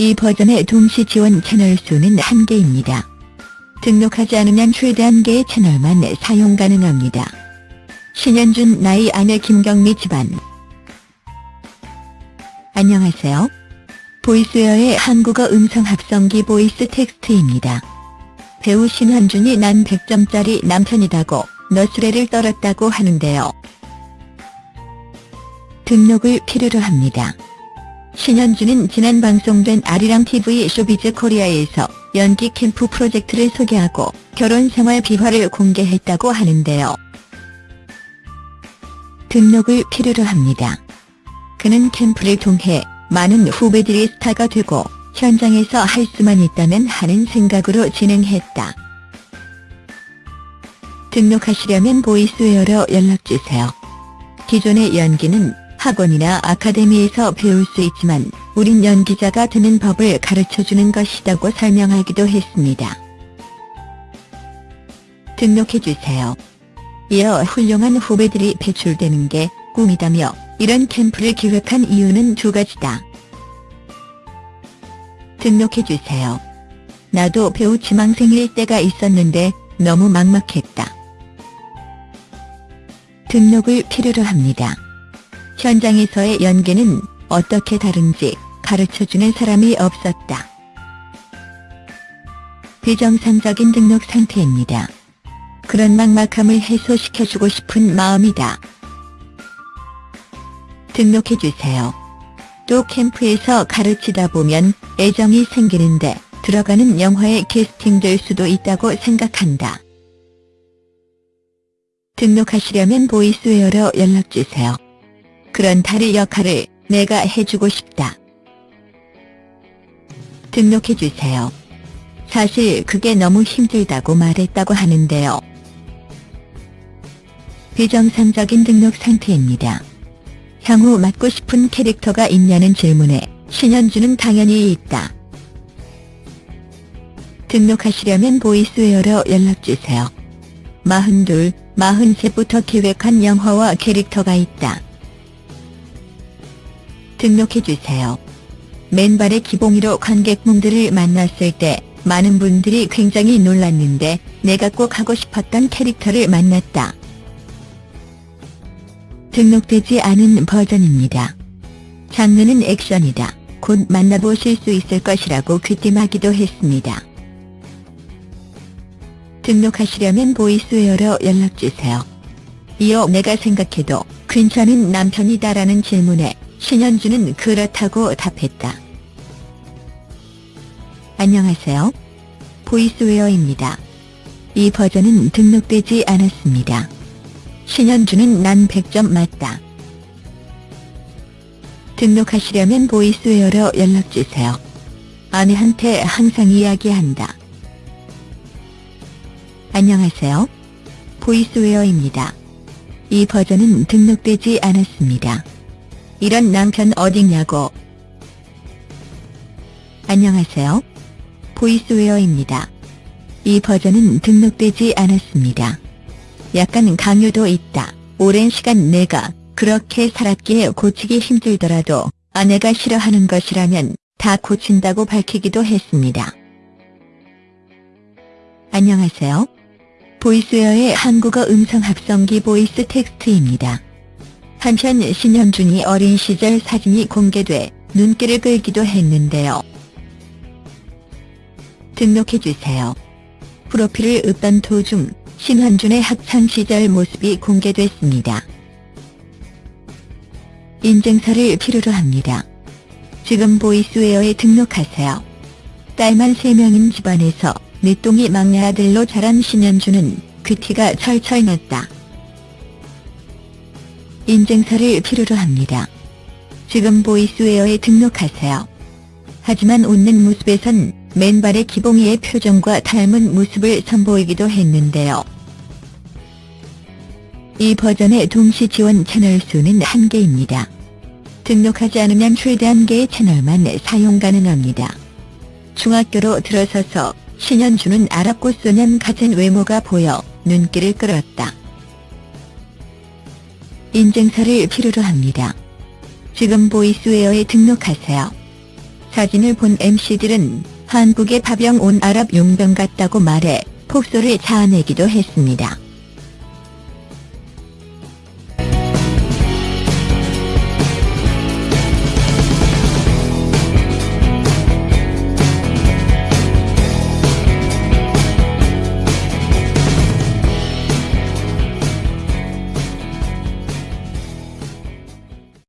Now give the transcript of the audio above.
이 버전의 동시 지원 채널 수는 1개입니다. 등록하지 않으면 최대 1개의 채널만 사용 가능합니다. 신현준 나이 아내 김경미 집안 안녕하세요. 보이스웨어의 한국어 음성 합성기 보이스 텍스트입니다. 배우 신현준이 난 100점짜리 남편이다고 너스레를 떨었다고 하는데요. 등록을 필요로 합니다. 신현준은 지난 방송된 아리랑TV 쇼비즈 코리아에서 연기 캠프 프로젝트를 소개하고 결혼 생활 비화를 공개했다고 하는데요. 등록을 필요로 합니다. 그는 캠프를 통해 많은 후배들이 스타가 되고 현장에서 할 수만 있다면 하는 생각으로 진행했다. 등록하시려면 보이스웨어로 연락주세요. 기존의 연기는 학원이나 아카데미에서 배울 수 있지만 우린 연기자가 되는 법을 가르쳐주는 것이라고 설명하기도 했습니다. 등록해주세요. 이어 훌륭한 후배들이 배출되는 게 꿈이다며 이런 캠프를 기획한 이유는 두 가지다. 등록해주세요. 나도 배우 지망생일 때가 있었는데 너무 막막했다. 등록을 필요로 합니다. 현장에서의 연기는 어떻게 다른지 가르쳐주는 사람이 없었다. 비정상적인 등록 상태입니다. 그런 막막함을 해소시켜주고 싶은 마음이다. 등록해주세요. 또 캠프에서 가르치다 보면 애정이 생기는데 들어가는 영화에 캐스팅될 수도 있다고 생각한다. 등록하시려면 보이스웨어로 연락주세요. 그런 다리 역할을 내가 해주고 싶다. 등록해주세요. 사실 그게 너무 힘들다고 말했다고 하는데요. 비정상적인 등록 상태입니다. 향후 맡고 싶은 캐릭터가 있냐는 질문에 신현주는 당연히 있다. 등록하시려면 보이스웨어로 연락주세요. 42, 43부터 계획한 영화와 캐릭터가 있다. 등록해주세요. 맨발의 기봉이로 관객분들을 만났을 때 많은 분들이 굉장히 놀랐는데 내가 꼭 하고 싶었던 캐릭터를 만났다. 등록되지 않은 버전입니다. 장르는 액션이다. 곧 만나보실 수 있을 것이라고 귀띔하기도 했습니다. 등록하시려면 보이스웨어로 연락주세요. 이어 내가 생각해도 괜찮은 남편이다라는 질문에 신현주는 그렇다고 답했다. 안녕하세요. 보이스웨어입니다. 이 버전은 등록되지 않았습니다. 신현주는 난 100점 맞다. 등록하시려면 보이스웨어로 연락주세요. 아내한테 항상 이야기한다. 안녕하세요. 보이스웨어입니다. 이 버전은 등록되지 않았습니다. 이런 남편 어딨냐고. 안녕하세요. 보이스웨어입니다. 이 버전은 등록되지 않았습니다. 약간 강요도 있다. 오랜 시간 내가 그렇게 살았기에 고치기 힘들더라도 아내가 싫어하는 것이라면 다 고친다고 밝히기도 했습니다. 안녕하세요. 보이스웨어의 한국어 음성 합성기 보이스 텍스트입니다. 한편 신현준이 어린 시절 사진이 공개돼 눈길을 끌기도 했는데요. 등록해주세요. 프로필을 읊던 도중 신현준의 학창시절 모습이 공개됐습니다. 인증서를 필요로 합니다. 지금 보이스웨어에 등록하세요. 딸만 3명인 집안에서 늦둥이 막내 아들로 자란 신현주는 그 티가 철철 났다. 인증서를 필요로 합니다. 지금 보이스웨어에 등록하세요. 하지만 웃는 모습에선 맨발의 기봉이의 표정과 닮은 모습을 선보이기도 했는데요. 이 버전의 동시 지원 채널 수는 1개입니다. 등록하지 않으면 최대 1개의 채널만 사용 가능합니다. 중학교로 들어서서 신현주는 아랍고 소년 같은 외모가 보여 눈길을 끌었다. 인증서를 필요로 합니다. 지금 보이스웨어에 등록하세요. 사진을 본 MC들은 한국에 파병 온 아랍 용병 같다고 말해 폭소를 자아내기도 했습니다.